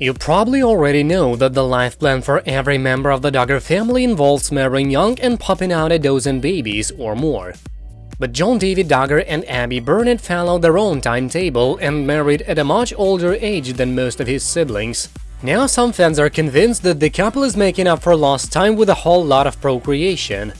You probably already know that the life plan for every member of the Duggar family involves marrying young and popping out a dozen babies or more. But John David Duggar and Abby Burnett followed their own timetable and married at a much older age than most of his siblings. Now some fans are convinced that the couple is making up for lost time with a whole lot of procreation.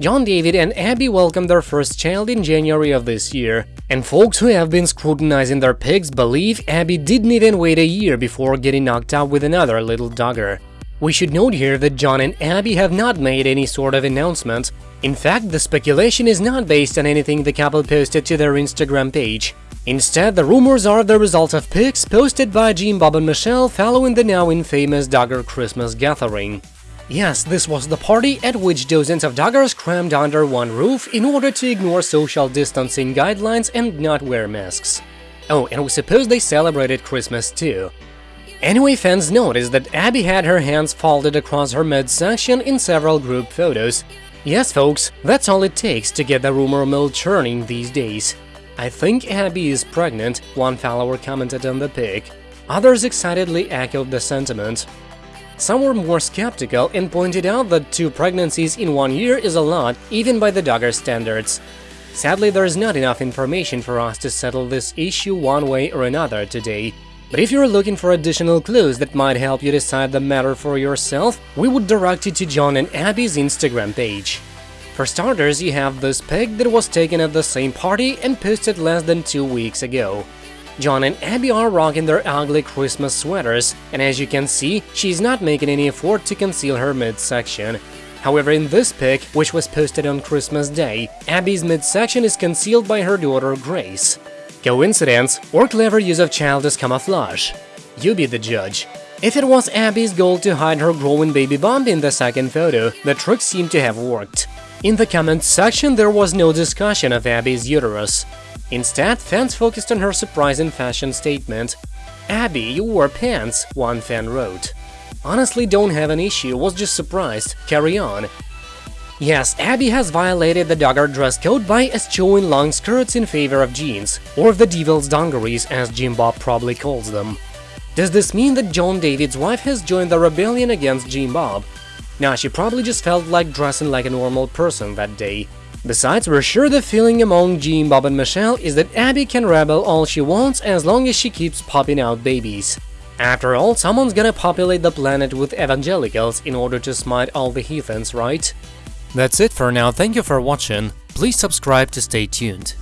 John David and Abby welcomed their first child in January of this year, and folks who have been scrutinizing their pics believe Abby didn't even wait a year before getting knocked out with another little Duggar. We should note here that John and Abby have not made any sort of announcement. In fact, the speculation is not based on anything the couple posted to their Instagram page. Instead, the rumors are the result of pics posted by Jim Bob and Michelle following the now infamous Duggar Christmas gathering. Yes, this was the party at which dozens of Duggars crammed under one roof in order to ignore social distancing guidelines and not wear masks. Oh, and we suppose they celebrated Christmas too. Anyway, fans noticed that Abby had her hands folded across her midsection in several group photos. Yes, folks, that's all it takes to get the rumor mill churning these days. I think Abby is pregnant, one follower commented on the pic. Others excitedly echoed the sentiment. Some were more skeptical and pointed out that two pregnancies in one year is a lot, even by the Duggar standards. Sadly, there is not enough information for us to settle this issue one way or another today. But if you're looking for additional clues that might help you decide the matter for yourself, we would direct you to John and Abby's Instagram page. For starters, you have this pic that was taken at the same party and posted less than two weeks ago. John and Abby are rocking their ugly Christmas sweaters, and as you can see, she's not making any effort to conceal her midsection. However, in this pic, which was posted on Christmas Day, Abby's midsection is concealed by her daughter Grace. Coincidence or clever use of childish camouflage? You be the judge. If it was Abby's goal to hide her growing baby bump in the second photo, the trick seemed to have worked. In the comments section, there was no discussion of Abby's uterus. Instead, fans focused on her surprising fashion statement. Abby, you wore pants, one fan wrote. Honestly, don't have an issue, was just surprised, carry on. Yes, Abby has violated the Duggar dress code by eschewing long skirts in favor of jeans, or the devil's dungarees as Jim Bob probably calls them. Does this mean that John David's wife has joined the rebellion against Jim Bob? Nah, she probably just felt like dressing like a normal person that day. Besides, we're sure the feeling among Jean, Bob and Michelle is that Abby can rebel all she wants as long as she keeps popping out babies. After all, someone's gonna populate the planet with evangelicals in order to smite all the heathens, right? That's it for now, thank you for watching, please subscribe to stay tuned.